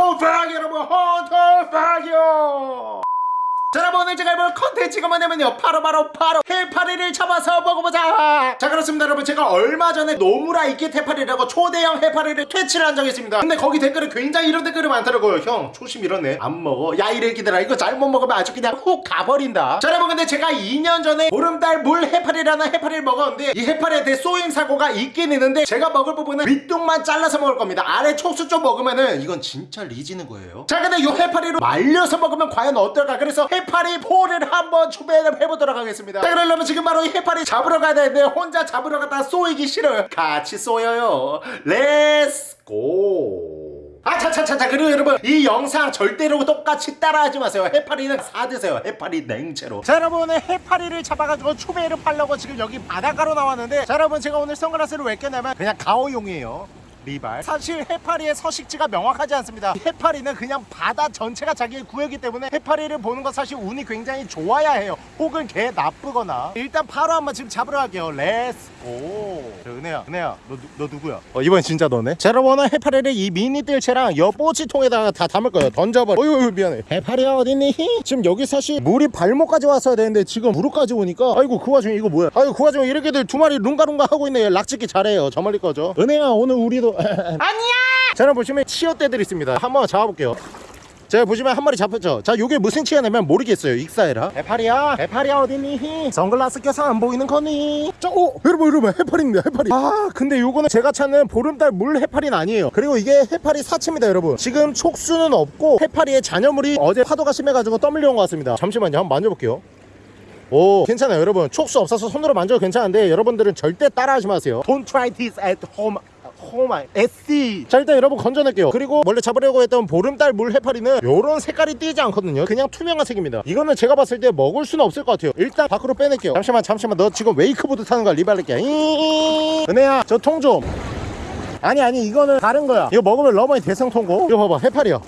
헌터 박 여러분 헌터 박이요 자 여러분 오늘 제가 해볼 컨텐츠가 뭐냐면요. 바로 바로 바로 해파리를 잡아서 먹어보자. 자 그렇습니다 여러분. 제가 얼마 전에 노무라입깃 해파리라고 초대형 해파리를 퇴치를 한 적이 있습니다. 근데 거기 댓글에 굉장히 이런 댓글이 많더라고요. 형 초심 잃었네. 안 먹어. 야 이 래기들아 이거 잘못 먹으면 아주 그냥 훅 가버린다. 자 여러분 근데 제가 2년 전에 보름달 물 해파리라는 해파리를 먹었는데 이 해파리에 대해 쏘임 사고가 있긴 있는데 제가 먹을 부분은 윗둥만 잘라서 먹을 겁니다. 아래 촉수 좀 먹으면은 이건 진짜 리지는 거예요. 자 근데 이 해파리로 말려서 먹으면 과연 어떨까? 그래서 해파리포를 한번 준비를 해보도록 하겠습니다. 자 그러려면 지금 바로 이 해파리 잡으러 가야 되는데 혼자 잡으러 갔다 쏘이기 싫어요. 같이 쏘여요. let's go 아차차차차. 그리고 여러분 이 영상 절대로 똑같이 따라하지 마세요. 해파리는 사드세요. 해파리 냉채로. 자 여러분 오늘 해파리를 잡아가지고 추배를 팔려고 지금 여기 바닷가로 나왔는데 자 여러분 제가 오늘 선글라스를 왜 꼈냐면 그냥 가오용이에요 리발. 사실 해파리의 서식지가 명확하지 않습니다. 해파리는 그냥 바다 전체가 자기의 구역이기 때문에 해파리를 보는 건 사실 운이 굉장히 좋아야 해요. 혹은 개 나쁘거나. 일단 바로 한번 지금 잡으러 갈게요. let's go 은혜야 은혜야 너, 누- 너 누구야? 어 이번 진짜 너네? 오늘 해파리를 이 미니 뜰채랑 여 뽀치통에다가 다 담을 거예요. 던져버려. 어휴 어휴, 미안해. 해파리야 어딨니? 지금 여기 사실 물이 발목까지 왔어야 되는데 지금 무릎까지 오니까 아이고 그 와중에 이거 뭐야? 아이고 그 와중에 이렇게들 두 마리 룽가룽가 하고 있네. 락짓기 잘해요. 저 멀리 거죠 은혜야 오늘 우리도 아니야! 자 여러분 보시면 치어떼들 있습니다. 한번 잡아볼게요. 자 보시면 한 마리 잡혔죠? 자 요게 무슨 치어냐면 모르겠어요 익사해라. 해파리야 해파리야 어딨니? 선글라스 껴서 안 보이는 거니? 자 오! 여러분 여러분 해파리입니다 해파리. 아 근데 요거는 제가 찾는 보름달 물 해파리는 아니에요. 그리고 이게 해파리 사체입니다 여러분. 지금 촉수는 없고 해파리의 잔여물이 어제 파도가 심해가지고 떠밀려온 것 같습니다. 잠시만요 한번 만져볼게요. 오 괜찮아요 여러분. 촉수 없어서 손으로 만져도 괜찮은데 여러분들은 절대 따라하지 마세요. Don't try this at home 호마이 SC 자 일단 여러분 건져낼게요. 그리고 원래 잡으려고 했던 보름달 물 해파리는 요런 색깔이 띄지 않거든요. 그냥 투명한 색입니다. 이거는 제가 봤을 때 먹을 수는 없을 것 같아요. 일단 밖으로 빼낼게요. 잠시만 잠시만. 너 지금 웨이크보드 타는 거야. 리발렛게. 은혜야 저 통 좀. 아니 아니 이거는 다른 거야. 이거 먹으면 러머니 대성 통고? 이거 봐봐 해파리야.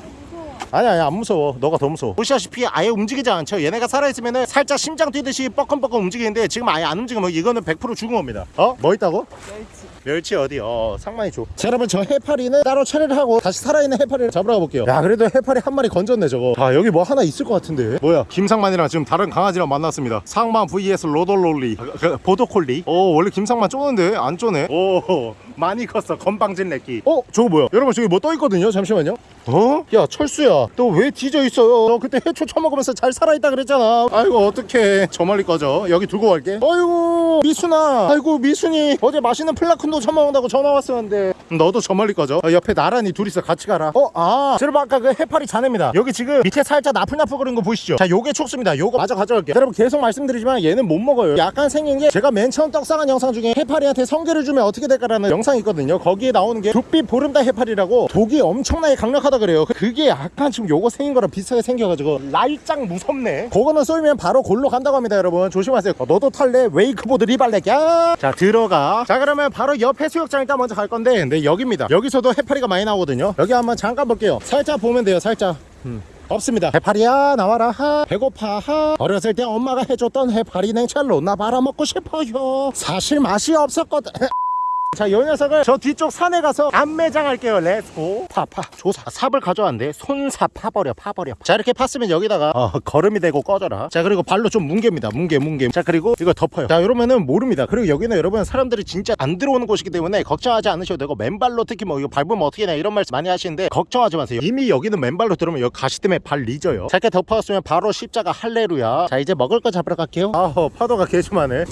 아니 아니 안 무서워. 너가 더 무서워. 보시다시피 아예 움직이지 않죠. 얘네가 살아있으면 살짝 심장 뛰듯이 뻐끔뻐끔 움직이는데 지금 아예 안 움직이면 이거는 100% 죽은 겁니다. 어? 뭐 있다고? 멸치 어디? 어 상만이 줘. 자 여러분 저 해파리는 따로 처리를 하고 다시 살아있는 해파리를 잡으러 가볼게요. 야 그래도 해파리 한 마리 건졌네 저거. 아 여기 뭐 하나 있을 것 같은데. 뭐야? 김상만이랑 지금 다른 강아지랑 만났습니다. 상만 vs 로돌롤리 아, 그, 보도콜리. 오 원래 김상만 쪼는데 안 쪼네. 오 많이 컸어 건방진 내끼. 어 저거 뭐야? 여러분 저기 뭐 떠 있거든요. 잠시만요. 어? 야 철수야 너 왜 뒤져 있어요? 너 그때 해초 처먹으면서 잘 살아있다 그랬잖아. 아이고 어떡해 저 멀리 꺼져. 여기 두고 갈게. 아이고 미순아. 아이고 미순이 어제 맛있는 플라쿤도 처먹는다고 전화 왔었는데 너도 저 멀리 꺼져. 어, 옆에 나란히 둘이서 같이 가라. 어? 아 여러분 아까 그 해파리 잔해입니다. 여기 지금 밑에 살짝 나풀나풀거리는 거 보이시죠? 자 요게 촉수입니다. 요거 마저 가져갈게요. 여러분 계속 말씀드리지만 얘는 못 먹어요. 약간 생긴 게 제가 맨 처음 떡상한 영상 중에 해파리한테 성게를 주면 어떻게 될까라는 영상 이 있거든요. 거기에 나오는 게 두빛 보름달 해파리라고 독이 엄청나게 강력하다 그래요. 그게 약간 지금 요거 생긴 거랑 비슷하게 생겨가지고 날짱 무섭네. 그거는 쏘이면 바로 골로 간다고 합니다, 여러분. 조심하세요. 어, 너도 탈래? 웨이크보드 리발렛야. 자 들어가. 자 그러면 바로 옆 해수욕장 일단 먼저 갈 건데, 네 여기입니다. 여기서도 해파리가 많이 나오거든요. 여기 한번 잠깐 볼게요. 살짝 보면 돼요, 살짝. 음. 없습니다 해파리야 나와라 하 배고파 하 어렸을 때 엄마가 해줬던 해파리 냉채로 나 말아먹고 싶어요 사실 맛이 없었거든 자, 이 녀석을 저 뒤쪽 산에 가서 암매장 할게요. Let's go. 파, 파. 조사. 삽을 가져왔는데 손사 파버려, 파버려. 자, 이렇게 팠으면 여기다가 어, 거름이 되고 꺼져라. 자, 그리고 발로 좀 뭉개입니다. 뭉개, 뭉개. 자, 그리고 이거 덮어요. 자, 이러면은 모릅니다. 그리고 여기는 여러분 사람들이 진짜 안 들어오는 곳이기 때문에 걱정하지 않으셔도 되고 맨발로 특히 뭐 이거 밟으면 어떻게 냐 이런 말씀 많이 하시는데 걱정하지 마세요. 이미 여기는 맨발로 들어오면 여기 가시 때문에 발 리져요. 자, 이렇게 덮어왔으면 바로 십자가 할레루야. 자, 이제 먹을 거 잡으러 갈게요. 아우, 파도가 개심하네.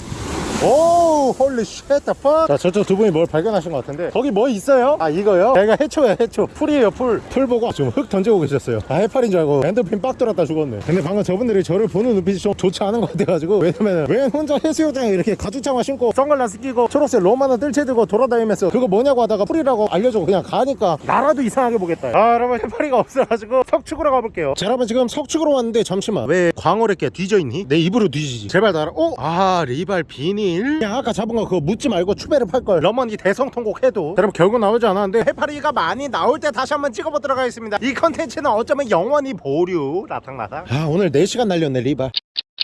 오 holy shit다 파. 자 저쪽 두 분이 뭘 발견하신 것 같은데. 거기 뭐 있어요? 아 이거요? 제가 해초예요 해초. 풀이에요 풀풀 보고 지금 흙 던지고 계셨어요. 아 해파리인 줄 알고 엔더핀 빡 돌았다 죽었네. 근데 방금 저분들이 저를 보는 눈빛이 좀 좋지 않은 것 같아가지고 왜냐면은 왜 혼자 해수욕장에 이렇게 가죽장화 신고 선글라스 끼고 초록색 로마나 뜰채 들고 돌아다니면서 그거 뭐냐고 하다가 풀이라고 알려주고 그냥 가니까 나라도 이상하게 보겠다. 아 여러분 해파리가 없어가지고 석축으로 가볼게요. 자 여러분 지금 석축으로 왔는데 잠시만. 왜 광어래끼 뒤져있니? 내 입으로 뒤지지. 제발 나라. 어? 아 리발 비닐 그냥 아까 잡은 거 그거 묻지 말고 추배를 팔걸. 러머니 대성통곡 해도. 여러분 결국 나오지 않았는데 해파리가 많이 나올 때 다시 한번 찍어보도록 하겠습니다. 이 컨텐츠는 어쩌면 영원히 보류 라탕라탕. 아 오늘 4시간 날렸네 리발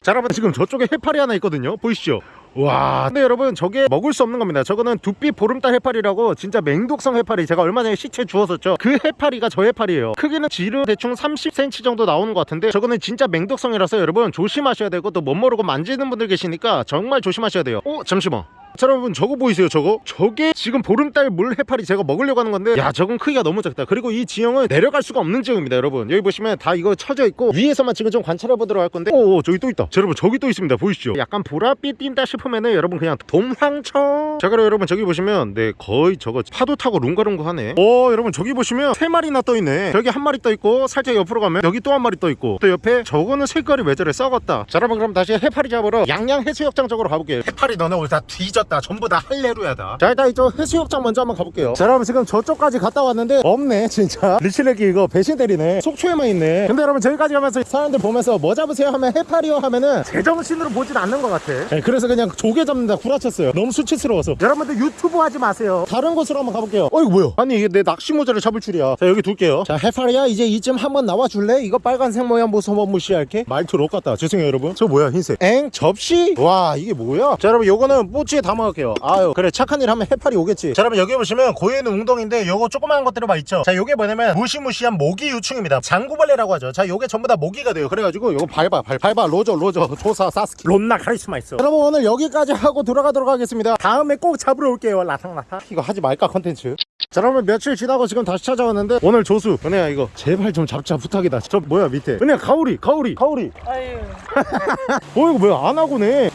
자 여러분 지금 저쪽에 해파리 하나 있거든요. 보이시죠? 와 근데 여러분 저게 먹을 수 없는 겁니다. 저거는 두피 보름달 해파리라고 진짜 맹독성 해파리 제가 얼마 전에 시체 주웠었죠. 그 해파리가 저 해파리예요. 크기는 지름 대충 30cm 정도 나오는 것 같은데 저거는 진짜 맹독성이라서 여러분 조심하셔야 되고 또 못 모르고 만지는 분들 계시니까 정말 조심하셔야 돼요. 어 잠시만 자 여러분 저거 보이세요 저거? 저게 지금 보름달 물 해파리 제가 먹으려고 하는 건데 야 저건 크기가 너무 작다. 그리고 이 지형은 내려갈 수가 없는 지형입니다 여러분. 여기 보시면 다 이거 쳐져 있고 위에서만 지금 좀 관찰해 보도록 할 건데. 오 저기 또 있다. 자, 여러분 저기 또 있습니다. 보이시죠? 약간 보랏빛 띈다 싶으면은 여러분 그냥 돔황청 자 그럼 여러분 저기 보시면 네 거의 저거 파도 타고 룽가룽가 하네. 오 여러분 저기 보시면 세 마리나 떠 있네. 저기 한 마리 떠 있고 살짝 옆으로 가면 여기 또 한 마리 떠 있고 또 옆에 저거는 색깔이 왜 저래? 썩었다. 자 여러분 그럼 다시 해파리 잡으러 양양 해수욕장 쪽으로 가볼게요. 해파리 너네 오늘 다 뒤졌다 전부 다 할레루야다. 자 일단 이쪽 해수욕장 먼저 한번 가볼게요. 자 여러분 지금 저쪽까지 갔다 왔는데 없네 진짜. 리치레기 이거 배신 때리네. 속초에만 있네. 근데 여러분 저기까지 가면서 사람들 보면서 뭐 잡으세요 하면 해파리요 하면은 제정신으로 보진 않는 것 같아. 네, 그래서 그냥 조개 잡는다 구라쳤어요. 너무 수치스러워서. 여러분들 유튜브 하지 마세요. 다른 곳으로 한번 가볼게요. 어 이거 뭐야? 아니 이게 내 낚시 모자를 잡을 줄이야. 자 여기 둘게요. 자 해파리야 이제 이쯤 한번 나와줄래? 이거 빨간색 모양 모습 한번 무시할게. 말투 록 같다. 죄송해요 여러분. 저 뭐야 흰색? 엥? 접시? 와 이게 뭐야? 자 여러분 요거는 뽀찌에 담 아갈게요. 아유 그래 착한 일 하면 해파리 오겠지. 자 여러분 여기 보시면 고에는 웅덩인데 요거 조그마한 것들을 막 있죠? 자 요게 뭐냐면 무시무시한 모기 유충입니다. 장구벌레라고 하죠. 자 요게 전부 다 모기가 돼요. 그래가지고 요거 밟아 밟, 밟아. 로저 로저. 조사 사스키. 론나 카리스마 있어. 여러분 오늘 여기까지 하고 돌아가도록 하겠습니다. 다음에 꼭 잡으러 올게요 라상라상 이거 하지 말까 컨텐츠? 자 여러분 며칠 지나고 지금 다시 찾아왔는데 오늘 조수. 은혜야 이거 제발 좀 잡자. 부탁이다. 저 뭐야 밑에. 은혜야 가오리 가오리. 가오리 아유. 어 이거 뭐야? 안 하고네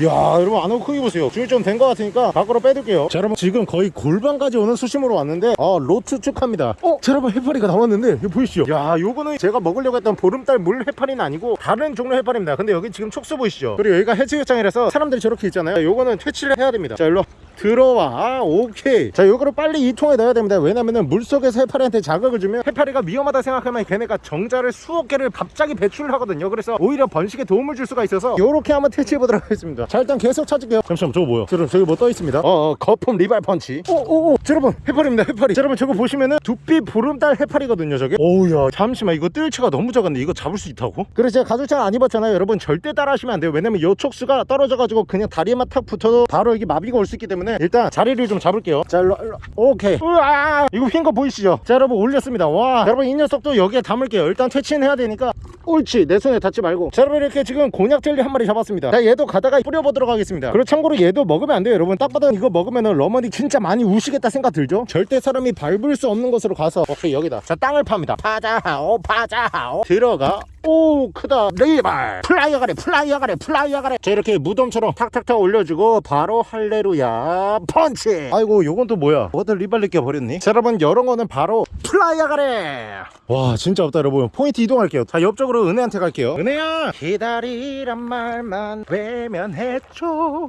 이야 여러분 안 하고 크기 보세요. 중이 좀된 것 같으니까 밖으로 빼둘게요. 자 여러분 지금 거의 골반까지 오는 수심으로 왔는데 아 로트 축합니다. 어? 자 여러분 해파리가 나왔는데 이거 보이시죠? 야 요거는 제가 먹으려고 했던 보름달 물 해파리는 아니고 다른 종류 해파리입니다. 근데 여기 지금 촉수 보이시죠? 그리고 여기가 해수욕장이라서 사람들이 저렇게 있잖아요. 요거는 퇴치를 해야 됩니다. 자 일로 들어와. 아, 오케이. 자 요거를 빨리 이 통에 넣어야 됩니다. 왜냐면은 물속에서 해파리한테 자극을 주면 해파리가 위험하다 생각하면 걔네가 정자를 수억 개를 갑자기 배출을 하거든요. 그래서 오히려 번식에 도움을 줄 수가 있어서 요렇게 한번 퇴치해 보도록 하겠습니다. 자 일단 계속 찾을게요. 잠시만 저거 뭐야? 자, 여러분 저기 뭐 떠 있습니다. 어, 어 거품 리발 펀치. 오오오 자, 여러분 해파리입니다 해파리 자, 여러분 저거 보시면은 두피 보름달 해파리거든요 저게. 오우야. 잠시만 이거 뜰채가 너무 작은데 이거 잡을 수 있다고? 그래서 제가 가죽장 안 입었잖아요. 여러분 절대 따라 하시면 안 돼요. 왜냐면 요 촉수가 떨어져 가지고 그냥 다리에만 탁 붙어도 바로 여기 마비가 올 수 있기 때문에 일단 자리를 좀 잡을게요. 자 일로, 일로. 오케이. 우와! 이거 휜 거 보이시죠? 자 여러분 올렸습니다. 와! 여러분 이 녀석도 여기에 담을게요. 일단 퇴치는 해야 되니까. 옳지! 내 손에 닿지 말고. 자 여러분 이렇게 지금 곤약 젤리 한 마리 잡았습니다. 자 얘도 가다가 뿌려보도록 하겠습니다. 그리고 참고로 얘도 먹으면 안 돼요 여러분. 딱 봐도 이거 먹으면은 러머니 진짜 많이 우시겠다 생각 들죠? 절대 사람이 밟을 수 없는 곳으로 가서. 오케이 여기다. 자 땅을 팝니다. 파자하오 파자하오 들어가 오 크다. 리발. 플라이어 가래 플라이어 가래 플라이어 가래. 자 이렇게 무덤처럼 탁탁탁 올려주고 바로 할레루야 펀치. 아이고 요건 또 뭐야? 뭐들 리발 느껴 버렸니? 자 여러분 이런 거는 바로 플라이어 가래. 와 진짜 없다 여러분. 포인트 이동할게요. 자 옆쪽으로 은혜한테 갈게요. 은혜야! 기다리란 말만 외면해줘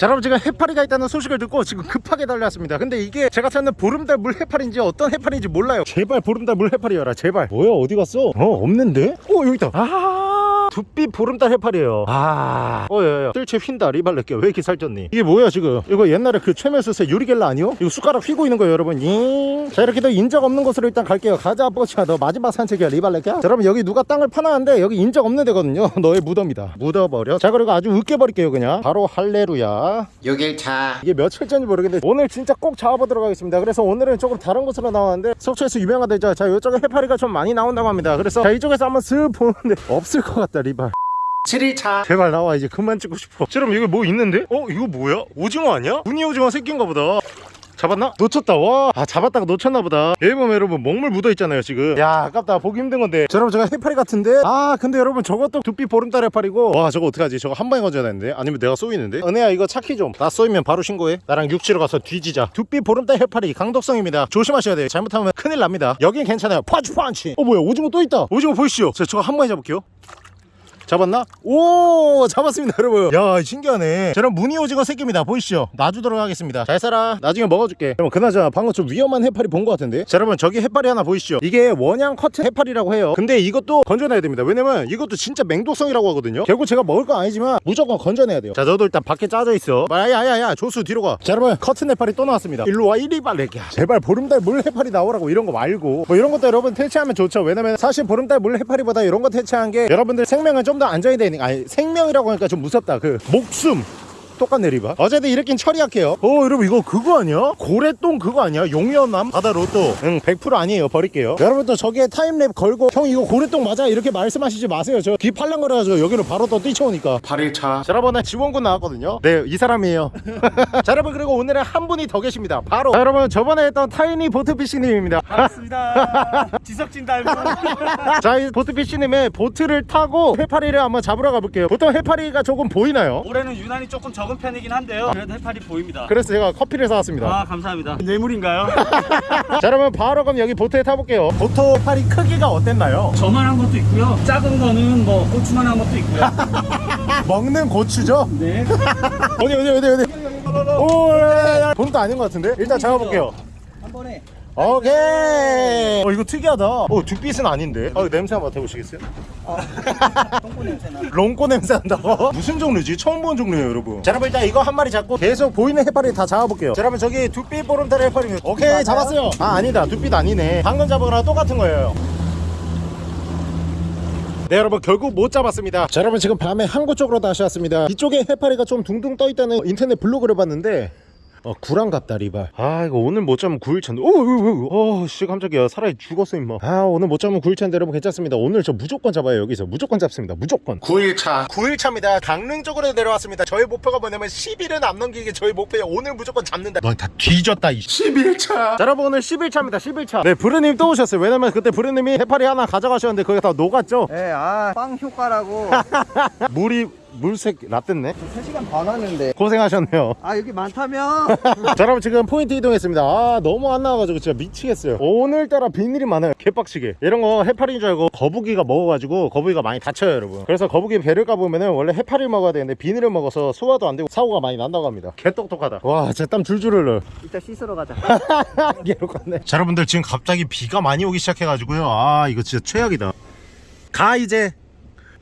자 여러분 제가 해파리가 있다는 소식을 듣고 지금 급하게 달려왔습니다 근데 이게 제가 찾는 보름달 물 해파리인지 어떤 해파리인지 몰라요 제발 보름달 물 해파리여라 제발 뭐야 어디 갔어? 어 없는데? 어 여기 있다 아 두피 보름달 해파리예요. 아. 어여여 뜰채 휜다 리발렛게. 왜 이렇게 살쪘니? 이게 뭐야 지금? 이거 옛날에 그 최면수세 유리겔라 아니요? 이거 숟가락 휘고 있는 거예요 여러분. 잉. 자 이렇게 더 인적 없는 곳으로 일단 갈게요. 가자 뽀치야. 너 마지막 산책이야 리발렛게 자 여러분 여기 누가 땅을 파놨는데 여기 인적 없는 데거든요. 너의 무덤이다. 묻어버려. 자 그리고 아주 으깨버릴게요 그냥. 바로 할레루야. 6일차. 이게 며칠 전인지 모르겠는데 오늘 진짜 꼭 잡아보도록 하겠습니다. 그래서 오늘은 조금 다른 곳으로 나왔는데 속초에서 유명한 데죠? 자 이쪽에 해파리가 좀 많이 나온다고 합니다. 그래서 자 이쪽에서 한번 슥 보는데 없을 것 같다 리발 7일차. 제발 나와 이제 그만 찍고 싶어. 그럼 여기 뭐 있는데? 어 이거 뭐야? 오징어 아니야? 무늬 오징어 새끼인가 보다. 잡았나? 놓쳤다 와. 아 잡았다가 놓쳤나 보다. 여기 보면 여러분 먹물 묻어 있잖아요 지금. 야 아깝다. 보기 힘든 건데. 자, 여러분 제가 해파리 같은데? 아 근데 여러분 저것도 두피 보름달 해파리고. 와 저거 어떡하지? 저거 한 방에 건져야 되는데? 아니면 내가 쏘이는데? 은혜야 이거 차키 좀나 쏘이면 바로 신고해. 나랑 육지로 가서 뒤지자. 두피 보름달 해파리 강독성입니다. 조심하셔야 돼요. 잘못하면 큰일 납니다. 여긴 괜찮아요. 펀치 펀치. 어 뭐야? 오징어 또 있다. 오징어 보이시죠? 자 저거 한 방에 잡을게요 잡았나? 오 잡았습니다 여러분. 야 신기하네. 저런 무늬 오징어 새끼입니다. 보이시죠? 놔주도록 하겠습니다. 잘 살아. 나중에 먹어줄게. 여러분 그나저나 방금 좀 위험한 해파리 본 것 같은데? 자 여러분 저기 해파리 하나 보이시죠? 이게 원양 커트 해파리라고 해요. 근데 이것도 건져내야 됩니다. 왜냐면 이것도 진짜 맹독성이라고 하거든요. 결국 제가 먹을 건 아니지만 무조건 건져내야 돼요. 자 너도 일단 밖에 짜져 있어. 야야야야 조수 뒤로 가자 여러분 커튼 해파리 또 나왔습니다. 일로 와 이리 발레기야 제발 보름달 물 해파리 나오라고 이런 거 말고. 뭐 이런 것도 여러분 퇴치하면 좋죠. 왜냐면 사실 보름달 물 해파리보다 이런 거 퇴치한 게 여러분들 생명을 좀더 안전이 되니까. 아니 생명이라고 하니까 좀 무섭다. 그 목숨 똑같네 리바. 어쨌든 이렇게 약해요. 어 여러분 이거 그거 아니야? 고래똥 그거 아니야? 용연향? 바다 로또. 응 100% 아니에요. 버릴게요. 여러분들 저기에 타임랩 걸고 형 이거 고래똥 맞아? 이렇게 말씀하시지 마세요. 저 귀 팔랑거려가지고 여기로 바로 또 뛰쳐오니까. 8일차. 자, 여러분 지원군 나왔거든요. 네 이 사람이에요. 자 여러분 그리고 오늘은 한 분이 더 계십니다. 바로. 자, 여러분 저번에 했던 타이니 보트피싱님입니다. 반갑습니다. 지석진 닮은. 자 이 보트피싱님의 보트를 타고 해파리를 한번 잡으러 가볼게요. 보통 해파리가 조금 보이나요? 올해는 유난히 조금 적은 편이긴 한데요. 그래도 해파리 보입니다. 그래서 제가 커피를 사왔습니다 아 감사합니다. 뇌물인가요? 자 여러분 바로 그럼 여기 보트에 타볼게요 보트 해파리 크기가 어땠나요? 저만한 것도 있고요. 작은 거는 뭐 고추만한 것도 있고요. 먹는 고추죠? 네. 어디 어디 어디 어디 오 야, 야. 본도 아닌 것 같은데? 일단 잡아볼게요 한 번에 오케이. 어 이거 특이하다. 어 둑빛은 아닌데. 어 냄새 한번 맡아보시겠어요? 똥꼬 냄새 나. 롱꼬 냄새 난다고? 무슨 종류지? 처음 본 종류예요 여러분. 자 여러분 일단 이거 한 마리 잡고 계속 보이는 해파리 다 잡아볼게요. 자 여러분 저기 두빛 보름달 해파리 오케이 잡았어요. 아 아니다. 두빛 아니네. 방금 잡은 거랑 똑같은 거예요. 네 여러분 결국 못 잡았습니다. 자 여러분 지금 밤에 항구 쪽으로 다시 왔습니다. 이쪽에 해파리가 좀 둥둥 떠있다는 인터넷 블로그를 봤는데 어 구랑갑다 리발. 아 이거 오늘 못 잡으면 9일차인데 오오씨 깜짝이야. 사람이 죽었어 임마. 아 오늘 못 잡으면 9일차인데 여러분. 괜찮습니다. 오늘 저 무조건 잡아요 여기서. 무조건 잡습니다. 무조건. 9일차. 9일차입니다. 강릉 쪽으로 내려왔습니다. 저의 목표가 뭐냐면 10일은 안 넘기게 저의 목표에 오늘 무조건 잡는다. 넌 다 뒤졌다 이 11차. 자, 여러분 오늘 11차입니다. 11차. 네 브르님 또 오셨어요. 왜냐면 그때 브르님이 해파리 하나 가져가셨는데 그게 다 녹았죠? 네, 아, 빵 효과라고. 물이 물색 라떼네? 3시간 반 하는데. 고생하셨네요. 아 여기 많다며 자 여러분 지금 포인트 이동했습니다. 아 너무 안 나와가지고 진짜 미치겠어요. 오늘따라 비닐이 많아요. 개빡치게. 이런 거 해파리인 줄 알고 거북이가 먹어가지고 거북이가 많이 다쳐요 여러분. 그래서 거북이 배를 까보면 은 원래 해파리를 먹어야 되는데 비닐을 먹어서 소화도 안 되고 사고가 많이 난다고 합니다. 개똑똑하다. 와 진짜 땀 줄줄 흘러 이따 씻으러 가자. 개로같네. 자 여러분들 지금 갑자기 비가 많이 오기 시작해가지고요. 아 이거 진짜 최악이다. 가 이제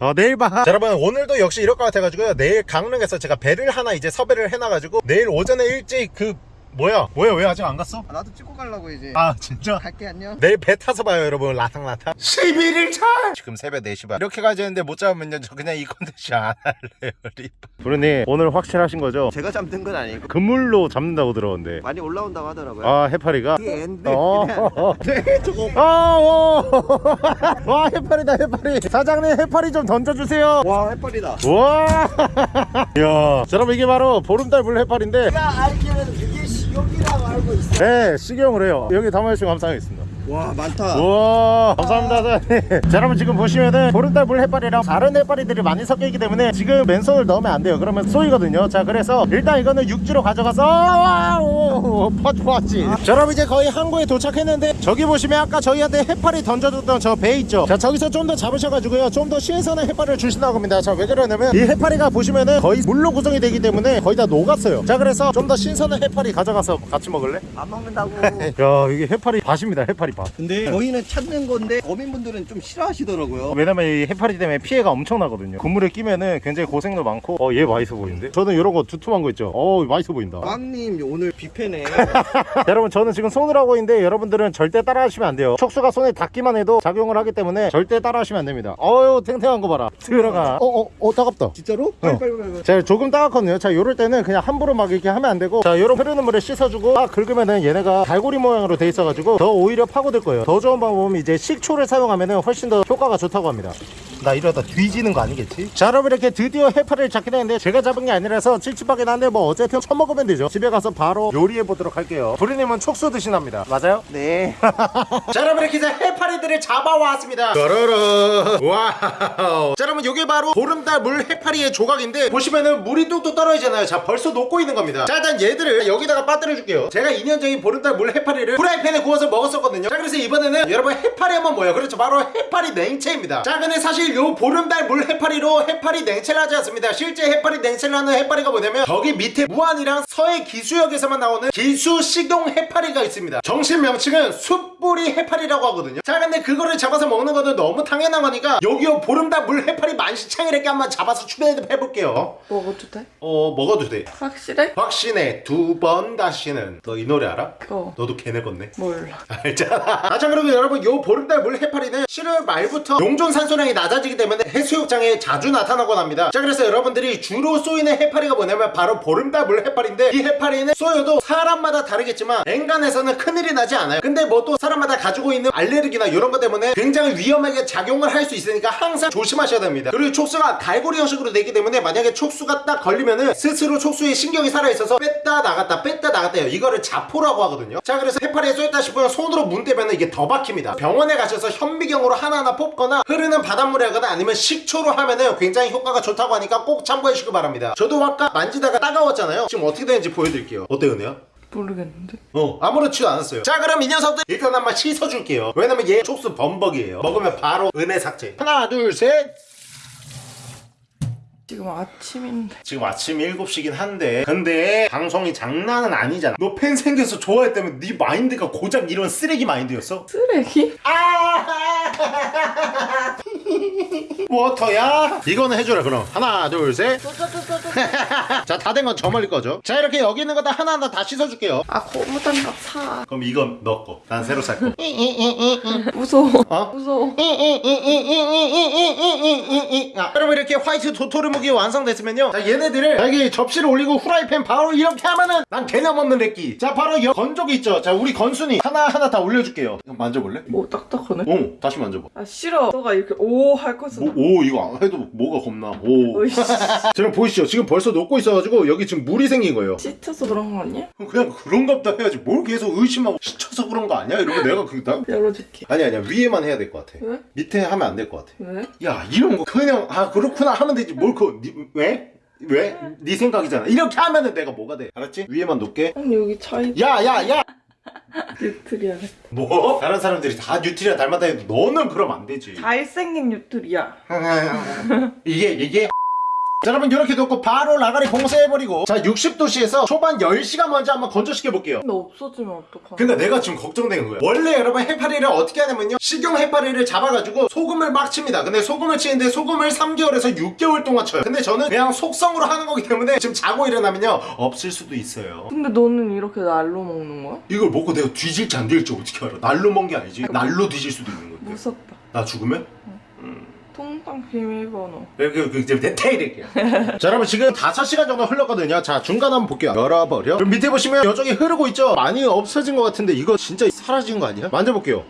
어 내일 봐. 자, 여러분 오늘도 역시 이럴 것 같아가지고요. 내일 강릉에서 제가 배를 하나 이제 섭외를 해놔가지고 내일 오전에 일찍 그 뭐야 뭐야 왜 아직 안 갔어? 아, 나도 찍고 가려고 이제 아 진짜? 갈게 안녕 내일 배 타서 봐요 여러분 라탕라탕 11일 차 지금 새벽 4시 반 이렇게 가야 되는데 못 잡으면 저 그냥 이 컨텐츠 안 할래요 리바 부르님 오늘 확실하신 거죠? 제가 잡는 건 아니고 그물로 잡는다고 들었는데 많이 올라온다고 하더라고요 아 해파리가? 이게 앤데 어. 그냥 네, 저거. 아, 어. 와, 해파리다, 해파리. 사장님, 해파리 좀 던져주세요. 와 해파리다 와. 야, 자, 여러분, 이게 바로 보름달 물 해파리인데, 알기로는 이게 식용이라고 알고 있어 네, 식용을 해요. 여기 담아주시고 감사하겠습니다. 와 많다. 우와 감사합니다 사장님. 자 여러분 지금 보시면은 보름달 물 해파리랑 다른 해파리들이 많이 섞여 있기 때문에 지금 맨손을 넣으면 안 돼요. 그러면 쏘이거든요. 자 그래서 일단 이거는 육지로 가져가서 오, 퍼지 퍼지. 자 여러분 이제 거의 항구에 도착했는데 저기 보시면 아까 저희한테 해파리 던져줬던 저 배 있죠? 자 저기서 좀 더 잡으셔가지고요. 좀 더 신선한 해파리를 주신다고 합니다. 자 왜 그러냐면 이 해파리가 보시면은 거의 물로 구성이 되기 때문에 거의 다 녹았어요. 자 그래서 좀 더 신선한 해파리 가져가서 같이 먹을래? 안 먹는다고. 야 이게 해파리 밭입니다. 해파리 밭. 근데 저희는 찾는 건데 어민분들은 좀 싫어하시더라고요. 왜냐면 이 해파리 때문에 피해가 엄청나거든요. 그물에 끼면은 굉장히 고생도 많고. 어얘 맛있어 보이는데? 저는 이런 거 두툼한 거 있죠? 어 맛있어 보인다. 빵님 오늘 뷔페네 여러분 저는 지금 손으로 하고 있는데 여러분들은 절대 따라 하시면 안 돼요. 촉수가 손에 닿기만 해도 작용을 하기 때문에 절대 따라 하시면 안 됩니다. 어유 탱탱한 거 봐라. 들어가. 어어 어 어, 따갑다. 진짜로? 빨리 빨리 빨리 자 조금 따갑거든요. 자 요럴 때는 그냥 함부로 막 이렇게 하면 안 되고. 자 요런 흐르는 물에 씻어주고 막 긁으면은 얘네가 갈고리 모양으로 돼 있어가지고 더 오히려 파고들 거예요. 더 좋은 방법은 이제 식초를 사용하면은 훨씬 더 효과가 좋다고 합니다. 나 이러다 뒤지는 거 아니겠지? 자 여러분 이렇게 드디어 해파리를 잡게 됐는데 제가 잡은 게 아니라서 찝찝하긴 한데 뭐 어쨌든 처먹으면 되죠. 집에 가서 바로 요리해 보도록 할게요. 부리님은 촉수 드시납니다. 맞아요? 네. 자 여러분 이렇게 해서 해파리들을 잡아왔습니다. 따라라. 와우. 자 여러분 이게 바로 보름달 물 해파리의 조각인데 보시면은 물이 뚝뚝 떨어지잖아요. 자 벌써 녹고 있는 겁니다. 자 일단 얘들을 여기다가 빠뜨려 줄게요. 제가 2년 전에 보름달 물 해파리를 프라이팬에 구워서 먹었었거든요. 자 그래서 이번에는 여러분 해파리 한번 뭐예요. 그렇죠. 바로 해파리 냉채입니다. 자 근데 사실 요 보름달 물 해파리로 해파리 냉채를 하지 않습니다. 실제 해파리 냉채를 하는 해파리가 뭐냐면 저기 밑에 무안이랑 서해 기수역에서만 나오는 기수 식용 해파리가 있습니다. 정식 명칭은 숯불이 해파리라고 하거든요. 자 근데 그거를 잡아서 먹는 거는 너무 당연한 거니까 여기요 보름달 물 해파리 만시창이렇게 한번 잡아서 추배해볼게요. 먹어도 돼? 어 먹어도 돼. 확실해? 확신해. 두 번 다시는. 너 이 노래 알아? 어. 너도 걔네 건네? 몰라. 알잖아. 아참 그리고 여러분 요 보름달 물 해파리는 7월 말부터 용존 산소량이 낮아지기 때문에 해수욕장에 자주 나타나곤 합니다. 자 그래서 여러분들이 주로 쏘이는 해파리가 뭐냐면 바로 보름달 물 해파리인데 이 해파리는 쏘여도 사람 마다 다르겠지만 엔간에서는 큰일이 나지 않아요. 근데 뭐 또 사람마다 가지고 있는 알레르기나 이런 것 때문에 굉장히 위험하게 작용을 할 수 있으니까 항상 조심하셔야 됩니다. 그리고 촉수가 갈고리 형식으로 되기 때문에 만약에 촉수가 딱 걸리면은 스스로 촉수에 신경이 살아있어서 뺐다 나갔다 뺐다 나갔다 해요. 이거를 자포라고 하거든요. 자 그래서 해파리에 쏘였다 싶으면 손으로 문대면 이게 더 박힙니다. 병원에 가셔서 현미경으로 하나하나 뽑거나 흐르는 바닷물에 하거나 아니면 식초로 하면은 굉장히 효과가 좋다고 하니까 꼭 참고해 주시기 바랍니다. 저도 아까 만지다가 따가웠잖아요. 지금 어떻게 되는지 보여드릴게요. 어때요 은혜야? 모르겠는데. 어 아무렇지도 않았어요 자 그럼 이 녀석들 일단 한번 씻어줄게요 왜냐면 얘 촉수 범벅이에요 먹으면 바로 은혜 삭제 하나 둘셋 지금 아침인데. 지금 아침 7시긴 한데 근데 방송이 장난은 아니잖아 너 팬 생겨서 좋아했다면 네 마인드가 고작 이런 쓰레기 마인드였어? 쓰레기? 아 워터야? 이거는 해줘라 그럼 하나 둘셋 자 다 된 건 저 멀리 거죠 자 이렇게 여기 있는 거 다 하나하나 다 씻어줄게요 아 고무장갑 사. 그럼 이건 너거난 새로 살거 무서워. 어? 무서워. 아, 여러분 이렇게 화이트 도토리 무기 완성됐으면요 자 얘네들을 여기 접시를 올리고 후라이팬 바로 이렇게 하면은 난 개념 없는 렉기 자 바로 여 건조기 있죠 자 우리 건순이 하나하나 다 올려줄게요 이거 만져볼래? 뭐 딱딱하네. 오 다시 만져봐 아 싫어. 너가 이렇게 오할 것은. 뭐, 오 이거 안 해도 뭐가 겁나 오 어이씨. 지금 보이시죠 지금 벌써 녹고 있어가지고 여기 지금 물이 생긴 거예요 씻어서 그런 거 아니야? 그냥 그런가 보다 해야지 뭘 계속 의심하고 시쳐서 그런 거 아니야? 이러면 내가 그나 열어줄게. 아니 아니야 위에만 해야 될 것 같아 왜? 밑에 하면 안 될 것 같아 왜? 야 이런 거 그냥 아 그렇구나 하면 되지 뭘 그 왜? 왜? 네 생각이잖아 이렇게 하면은 내가 뭐가 돼 알았지? 위에만 놓게 아니 여기 차이 야야 야 뉴트리아겠다. 뭐? 다른 사람들이 다 뉴트리아 닮았다 해도 너는 그럼 안 되지 잘생긴 뉴트리아. 이게 이게 자 여러분 이렇게 놓고 바로 라가리 봉쇄해버리고 자 60도씨에서 초반 10시간 먼저 한번 건조시켜 볼게요. 근데 없어지면 어떡하나? 그러니까 내가 지금 걱정되는 거야 원래 여러분 해파리를 어떻게 하냐면요. 식용 해파리를 잡아가지고 소금을 막 칩니다. 근데 소금을 치는데 소금을 3개월에서 6개월 동안 쳐요. 근데 저는 그냥 속성으로 하는 거기 때문에 지금 자고 일어나면요. 없을 수도 있어요. 근데 너는 이렇게 날로 먹는 거야? 이걸 먹고 내가 뒤질지 안 뒤질지 어떻게 알아? 날로 먹은 게 아니지. 날로 뒤질 수도 있는 건데. 무섭다. 나 죽으면? 통장 비밀번호. 그, 그, 그, 디테일이게요. 자, 여러분, 지금 5시간 정도 흘렀거든요. 자, 중간 한번 볼게요. 열어버려. 그럼 밑에 보시면 육즙이 흐르고 있죠? 많이 없어진 것 같은데, 이거 진짜 사라진 거 아니야? 만져볼게요.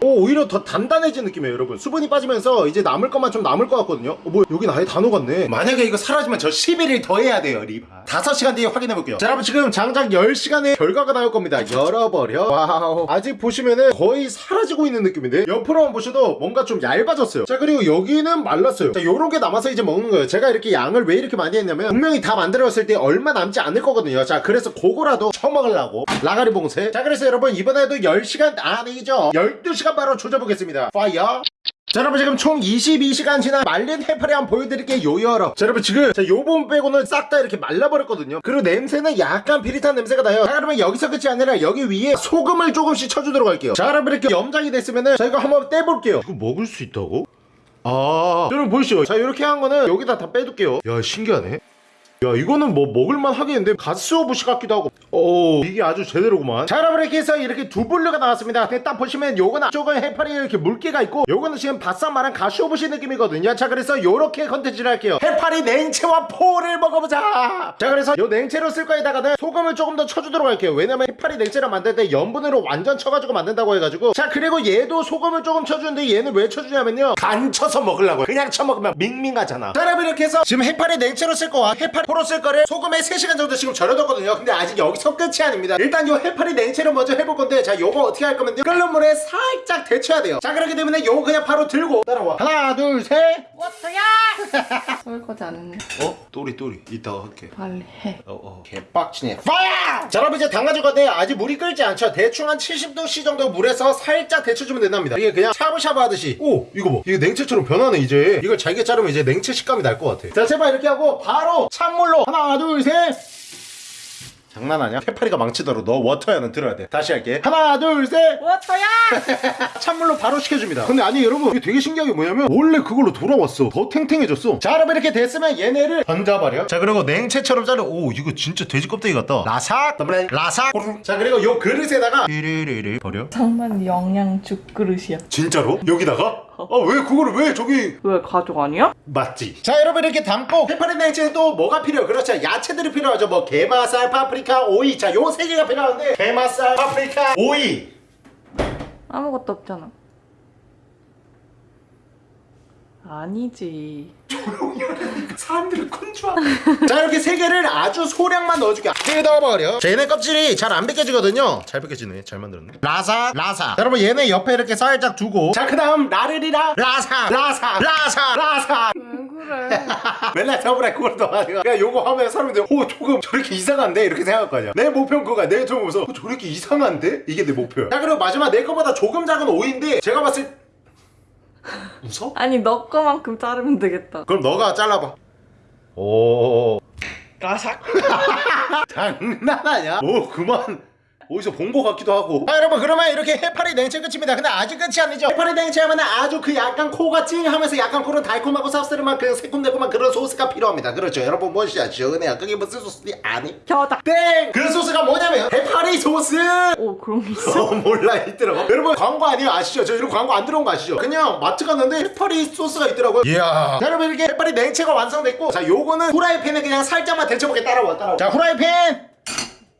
오, 오히려 더 단단해진 느낌이에요, 여러분. 수분이 빠지면서 이제 남을 것만 좀 남을 것 같거든요. 어, 뭐, 여긴 아예 다 녹았네. 만약에 이거 사라지면 저 11일 더 해야 돼요, 리바. 5시간 뒤에 확인해 볼게요. 자, 여러분, 지금 장장 10시간의 결과가 나올 겁니다. 열어버려. 와우. 아직 보시면은 거의 사라지고 있는 느낌인데? 옆으로만 보셔도 뭔가 좀 얇아졌어요. 자, 그리고 여기는 말랐어요. 자, 요런 게 남아서 이제 먹는 거예요. 제가 이렇게 양을 왜 이렇게 많이 했냐면, 분명히 다 만들었을 때 얼마 남지 않을 거거든요. 자, 그래서 그거라도 처먹으려고. 라가리 봉쇄. 자, 그래서 여러분, 이번에도 10시간, 아니죠. 12시간 바로 조져보겠습니다. 파이어. 자 여러분 지금 총 22시간 지난 말린 해파리 한번 보여드릴게요 요여러. 자 여러분 지금 자, 요 부분 빼고는 싹 다 이렇게 말라버렸거든요. 그리고 냄새는 약간 비릿한 냄새가 나요. 자 그러면 여기서 끝이 아니라 여기 위에 소금을 조금씩 쳐주도록 할게요. 자 여러분 이렇게 염장이 됐으면은 자 이거 한번 떼볼게요. 이거 먹을 수 있다고? 아 여러분 보이시죠? 자 이렇게 한 거는 여기다 다 빼둘게요. 야 신기하네. 야 이거는 뭐 먹을만 하겠는데? 가쓰오부시 같기도 하고 오. 이게 아주 제대로구만. 자 여러분 이렇게 해서 이렇게 두 분류가 나왔습니다. 근데 딱 보시면 요건 앞쪽은 해파리 이렇게 물기가 있고 요거는 지금 바싹 말린 가쓰오부시 느낌이거든요. 자 그래서 요렇게 컨텐츠를 할게요. 해파리 냉채와 포를 먹어보자. 자 그래서 요 냉채로 쓸 거에다가는 소금을 조금 더 쳐주도록 할게요. 왜냐면 해파리 냉채를 만들 때 염분으로 완전 쳐가지고 만든다고 해가지고. 자 그리고 얘도 소금을 조금 쳐주는데 얘는 왜 쳐주냐면요. 간 쳐서 먹으려고 그냥 쳐먹으면 밍밍하잖아. 자 여러분 이렇게 해서 지금 해파리 냉채로 쓸 거와 해파리 포로 쓸 거를 소금에 3시간 정도 지금 절여뒀거든요. 근데 아직 여기서 끝이 아닙니다. 일단 요 해파리 냉채를 먼저 해볼 건데 자 요거 어떻게 할 거면요 끓는 물에 살짝 데쳐야 돼요. 자 그렇기 때문에 요거 그냥 바로 들고 따라와. 하나 둘셋. 설거지 안 했네. 어? 또리 또리. 이따가 할게. 빨리 해. 어어. 개빡치네. 파야! 자 여러분 이제 담가줄 건데 아직 물이 끓지 않죠? 대충 한 70도씨 정도 물에서 살짝 데쳐주면 된답니다. 이게 그냥 샤브샤브 하듯이. 오 이거 봐. 이게 냉채처럼 변하네 이제. 이걸 잘게 자르면 이제 냉채 식감이 날 것 같아. 자 제발 이렇게 하고 바로 찬물로. 하나 둘셋 장난하냐? 해파리가 망치더라도 너 워터야는 들어야 돼. 다시 할게. 하나 둘셋! 워터야! 찬물로 바로 식혀줍니다. 근데 아니 여러분 이게 되게 신기한 게 뭐냐면 원래 그걸로 돌아왔어. 더 탱탱해졌어. 자 여러분 이렇게 됐으면 얘네를 던져버려. 자 그리고 냉채처럼 자르. 오 이거 진짜 돼지 껍데기 같다. 라삭! 라삭! 자 그리고 요 그릇에다가 띠리리리 버려. 정말 영양 죽 그릇이야. 진짜로? 여기다가? 어왜 그거를 왜 저기? 왜 가족 아니야? 맞지. 자 여러분 이렇게 담고 해파리 냉채는 또 뭐가 필요해요 그렇죠. 야채들이 필요하죠. 뭐 게맛살 파프리카 오이. 자 요 세 개가 필요한데 게맛살 파프리카 오이. 아무것도 없잖아. 아니지. 사람들을 컨트롤 자 이렇게 세 개를 아주 소량만 넣어줄게 자 얘네 껍질이 잘 안 벗겨지거든요 잘 벗겨지네 잘 만들었네 라사 라사 여러분 얘네 옆에 이렇게 살짝 두고 자 그 다음 라르리라 라사 라사 라사 라사 왜 그래? 맨날 저번에 그걸 넣어가지고 그냥 요거 하면 사람들이 오 조금 저렇게 이상한데 이렇게 생각할 거 아니야 내 목표는 그거야 내 조금 어, 저렇게 이상한데? 이게 내 목표야 자 그리고 마지막 내 거보다 조금 작은 오이인데 제가 봤을 때 웃어? 아니 너 거만큼 자르면 되겠다. 그럼 너가 잘라봐 오 라삭. 장난 아니야? 뭐 그만 어디서 본거 같기도 하고 자 여러분 그러면 이렇게 해파리 냉채 끝입니다 근데 아직 끝이 아니죠 해파리 냉채 하면 아주 그 약간 코가 찡하면서 약간 코는 달콤하고 쌉싸름한 그 새콤달콤한 그런 소스가 필요합니다 그렇죠 여러분 뭔지 아시죠? 은혜야 그게 무슨 소스지 아니? 겨다. 땡! 그 소스가 뭐냐면 해파리 소스 오 그런 게 있어? 어 몰라 있더라고 여러분 광고 아니에요 아시죠? 저 이런 광고 안 들어온 거 아시죠? 그냥 마트 갔는데 해파리 소스가 있더라고요 이야 자 여러분 이렇게 해파리 냉채가 완성됐고 자 요거는 후라이팬에 그냥 살짝만 데쳐볼게 따라와 따라와 자 후라이팬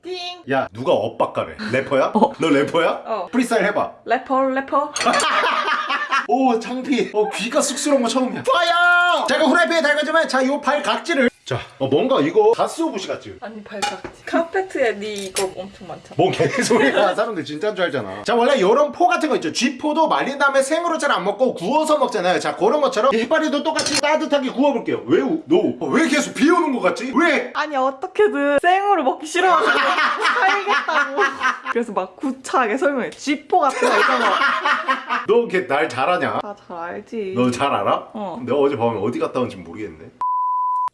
띵. 야 누가 엇박가래 래퍼야? 너 래퍼야? 어. 프리스타일 해봐 래퍼 래퍼. 오 창피 어 귀가 쑥스러운 거 처음이야 파이어 자 이거 후라이팬에 달궈주면 자요 발 각질을 자 어, 뭔가 이거 가스오부시 같지? 아니 발각지. 카페트에 네 이거 엄청 많잖아. 뭔 개소리야 사람들 진짜인 줄 알잖아 자 원래 요런 포 같은 거 있죠 쥐포도 말린 다음에 생으로 잘 안 먹고 구워서 먹잖아요 자 그런 것처럼 이 해파리도 똑같이 따뜻하게 구워볼게요 왜? 우- 너? 어, 왜 계속 비 오는 거 같지? 왜? 아니 어떻게든 생으로 먹기 싫어가지고 살겠다고. 그래서 막 구차하게 설명해. 쥐포 같은 거 이런 거. 너걔날 잘하냐? 다잘 알지. 너 잘 알아? 어. 내가 어제 밤에 어디 갔다 온지 모르겠네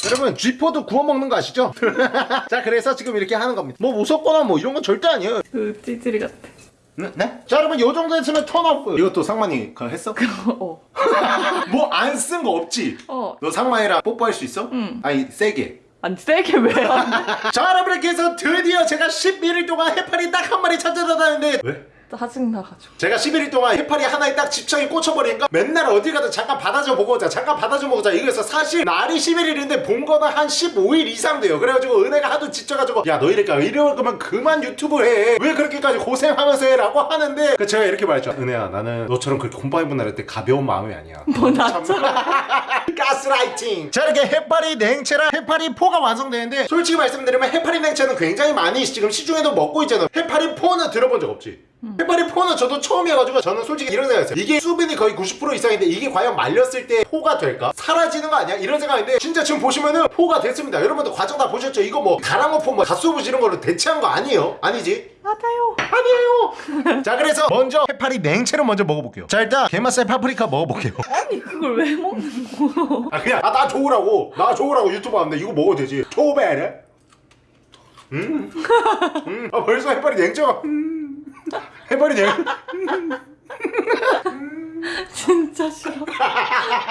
여러분 쥐포도 구워 먹는 거 아시죠? 자 그래서 지금 이렇게 하는 겁니다 뭐 무섭거나 뭐 이런 건 절대 아니에요 그 찌질이 같아. 네? 네? 자 여러분 요 정도 했으면 턴업 이것도 상만이 그거 했어? 어. 뭐 안 쓴 거 없지? 어. 너 상만이랑 뽀뽀할 수 있어? 응. 아니 세게 아니 세게 왜안 돼? 자 여러분 이렇게 해서 드디어 제가 11일 동안 해파리 딱 한 마리 찾아다녔는데 왜? 짜증나가지고. 제가 11일 동안 해파리 하나에 딱 집착이 꽂혀버리니까 맨날 어디 가든 잠깐 받아줘 보고 오자 잠깐 받아줘 보자. 이거에서 사실 날이 11일인데 본 거는 한 15일 이상 돼요. 그래가지고 은혜가 하도 지쳐가지고 야너 이럴까? 이럴 거면 그만 유튜브 해 왜 그렇게까지 고생하면서 해? 라고 하는데 그 제가 이렇게 말했죠 은혜야 나는 너처럼 그렇게 콤바이 분할할 때 가벼운 마음이 아니야. 뭐 나처럼. 가스라이팅. 자 이렇게 해파리 냉채랑 해파리 포가 완성되는데 솔직히 말씀드리면 해파리 냉채는 굉장히 많이 지금 시중에도 먹고 있잖아요. 해파리 포는 들어본 적 없지 해파리 포는 저도 처음이어가지고 저는 솔직히 이런 생각했어요 이게 수분이 거의 90% 이상인데 이게 과연 말렸을 때 포가 될까? 사라지는 거 아니야? 이런 생각인데 진짜 지금 보시면은 포가 됐습니다 여러분들 과정 다 보셨죠? 이거 뭐 가다랑어 포 뭐 가쓰오부시 이런 걸로 대체한 거 아니에요? 아니지? 맞아요. 아니에요 자 그래서 먼저 해파리 냉채를 먼저 먹어볼게요 자 일단 게맛살 파프리카 먹어볼게요 아니 그걸 왜 먹는 거? 아 그냥 아나 좋으라고 나 좋으라고 유튜브 하는데 이거 먹어도 되지 초베르 음, 음, 아 벌써 해파리 냉채가 음, 해파리 냉 진짜 싫어.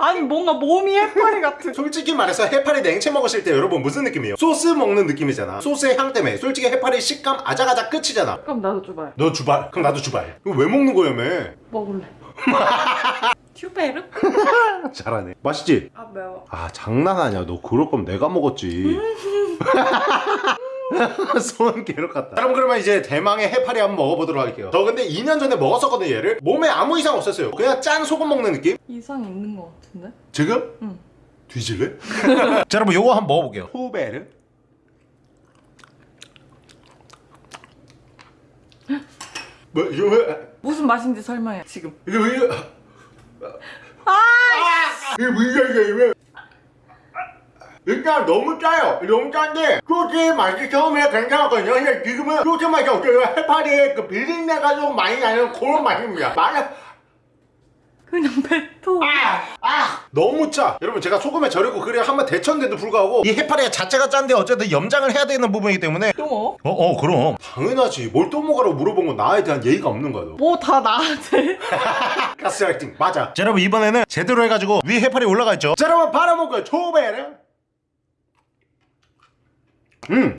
아니 뭔가 몸이 해파리 같은. 솔직히 말해서 해파리 냉채 먹으실 때 여러분 무슨 느낌이에요? 소스 먹는 느낌이잖아 소스의 향 때문에 솔직히 해파리 식감 아작아작 끝이잖아 그럼 나도 줘봐요. 너 주발 그럼 나도 주발 이거 왜 먹는 거야매 먹을래. 튜베르? 잘하네 맛있지? 아 매워. 아 장난 아니야 너 그럴 거면 내가 먹었지 손 괴롭겠다. 여러분 그러면 이제 대망의 해파리 한번 먹어보도록 할게요. 저 근데 2년 전에 먹었었거든요 얘를. 몸에 아무 이상 없었어요. 그냥 짠 소금 먹는 느낌? 이상 있는 거 같은데? 지금? 응. 뒤질래? 자 여러분 요거 한번 먹어볼게요. 호베르 뭐 이거 왜? 무슨 맛인지 설명해. 지금. 이거 왜 이거? 아! 이게 뭐야 이게 왜 일단 너무 짜요. 너무 짠데 소스 맛이 처음에 괜찮았거든요. 근데 지금은 소스 맛이 없어요. 해파리의 그 비린내가 좀 많이 나는 그런 맛입니다. 맛이 그냥 뱉어. 아 너무 짜. 여러분 제가 소금에 절이고 그래 한번 데쳤는데도 불구하고 이 해파리가 자체가 짠데 어쨌든 염장을 해야 되는 부분이기 때문에. 또 뭐? 어어 그럼. 당연하지. 뭘 또 먹으라고 물어본 건 나에 대한 예의가 없는 거야 너 뭐다 나한테? 가스라이팅. 맞아. 자 여러분 이번에는 제대로 해가지고 위에 해파리 올라가 있죠? 자 여러분 바라먹고요. 초베르 음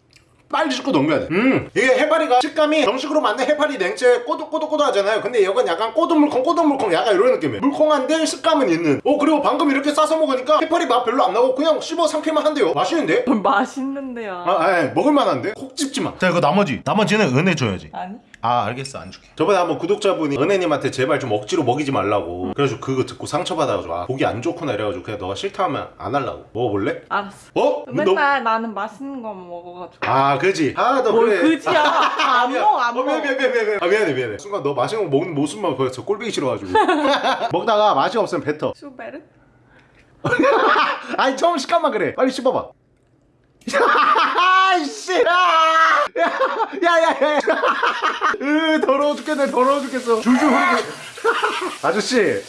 빨리 씹고 넘겨야 돼 음 이게 해파리가 식감이 정식으로 만든 해파리 냉채 꼬독꼬독꼬독 하잖아요 근데 이건 약간 꼬독물컹 꼬독물컹 약간 이런 느낌이에요 물컹한데 식감은 있는 어 그리고 방금 이렇게 싸서 먹으니까 해파리 맛 별로 안 나고 그냥 씹어 삼키면 한대요 맛있는데? 맛있는데요. 아, 아 먹을만한데? 콕 찝지 마. 자 이거 나머지 나머지는 은혜 줘야지. 아니? 아 알겠어 안 줄게. 저번에 한번 구독자분이 은혜님한테 제발 좀 억지로 먹이지 말라고. 그래가지고 그거 듣고 상처받아가지고 아 보기 안 좋구나 이래가지고 그냥 너가 싫다 하면 안 할라고. 먹어볼래? 알았어. 어? 맨날 나는 맛있는 거 먹어가지고. 아 그지. 아너 뭘 그래. 그지야. 안 미안. 먹어, 안 어, 미안, 먹어. 미안, 미안, 미안, 미안. 아, 미안해, 미안해. 순간 너 맛있는 거 먹는 모습만 보여서 꼴보기 싫어가지고. 먹다가 맛이 없으면 뱉어. 슈베르? 아니, 처음 식감만 그래. 빨리 씹어봐. 아이씨! 야! 야, 야, 야, 야. 으, 더러워 죽겠네, 더러워 죽겠어. 줄줄 흐르게. 아저씨.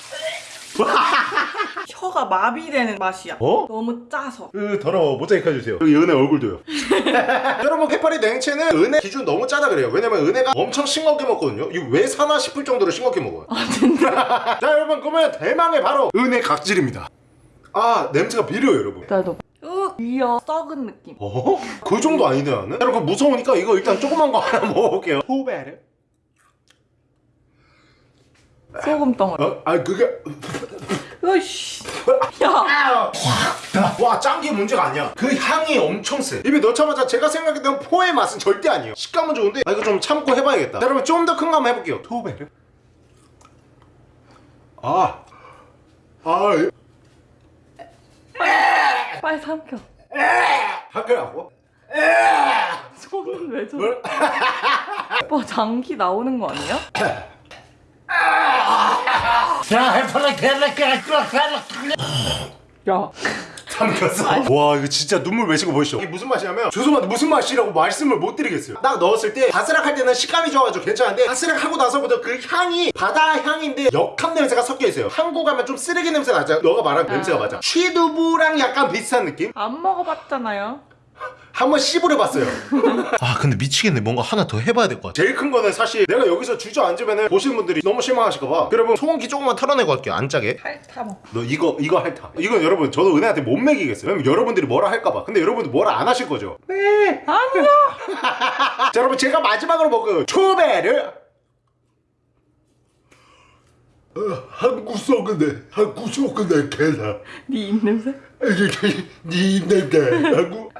혀가 마비되는 맛이야. 어? 너무 짜서. 으, 더러워. 모자이크 해주세요. 여기 은혜 얼굴도요. 여러분, 해파리 냉채는 은혜 기준 너무 짜다 그래요. 왜냐면 은혜가 엄청 싱겁게 먹거든요. 이거 왜 사나 싶을 정도로 싱겁게 먹어요. 아, 진짜? 자, 여러분, 그러면 대망의 바로 은혜 각질입니다. 아, 냄새가 비려요, 여러분. 나도. 으, 위어 썩은 느낌. 어? 그 정도 아닌데 나는? 여러분 무서우니까 이거 일단 조그만 거 하나 먹어볼게요 후베르 소금 덩어리. 어? 아 그게 으이씨. 야. 와 짠 게 문제가 아니야 그 향이 엄청 세 입에 넣자마자 제가 생각했던 포의 맛은 절대 아니에요 식감은 좋은데 아 이거 좀 참고 해봐야겠다 자, 여러분 좀 더 큰 거 한번 해볼게요 후베르 아 아, 이- 빨리 삼켜. 할게라고? 손은 왜 저래? 오빠 장기 나오는 거 아니야? 야. 삼켰어 와 이거 진짜 눈물 외치고 보이시죠? 이게 무슨 맛이냐면 죄송한데 무슨 맛이라고 말씀을 못 드리겠어요. 딱 넣었을 때 바스락할 때는 식감이 좋아가지고 괜찮은데 바스락하고 나서부터 그 향이 바다 향인데 역함 냄새가 섞여 있어요. 한국 가면 좀 쓰레기 냄새 나죠? 너가 말한 냄새가 맞아. 취두부랑 약간 비슷한 느낌? 안 먹어봤잖아요. 한번 씹으려 봤어요. 아 근데 미치겠네. 뭔가 하나 더 해봐야 될 것 같아. 제일 큰 거는 사실 내가 여기서 주저앉으면 보시는 분들이 너무 실망하실까봐. 여러분 소금기 조금만 털어내고 할게요. 안 짜게 핥아 먹. 너 이거 이거 핥아 이건 여러분 저도 은혜한테 못 먹이겠어요. 왜냐면 여러분들이 뭐라 할까봐. 근데 여러분들 뭐라 안 하실 거죠? 아니야. 자 여러분 제가 마지막으로 먹은 초베르 어, 한국 썩은데 한국 썩은데 개나. 네 입냄새? 네 냄새 한국